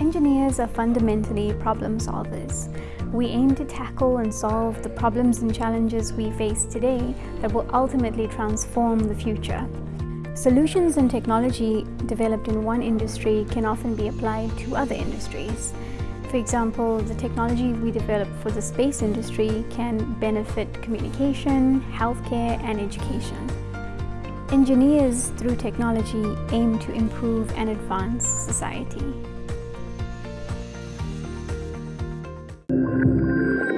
engineers are fundamentally problem solvers. We aim to tackle and solve the problems and challenges we face today that will ultimately transform the future. Solutions and technology developed in one industry can often be applied to other industries. For example, the technology we develop for the space industry can benefit communication, healthcare and education. Engineers, through technology, aim to improve and advance society. Música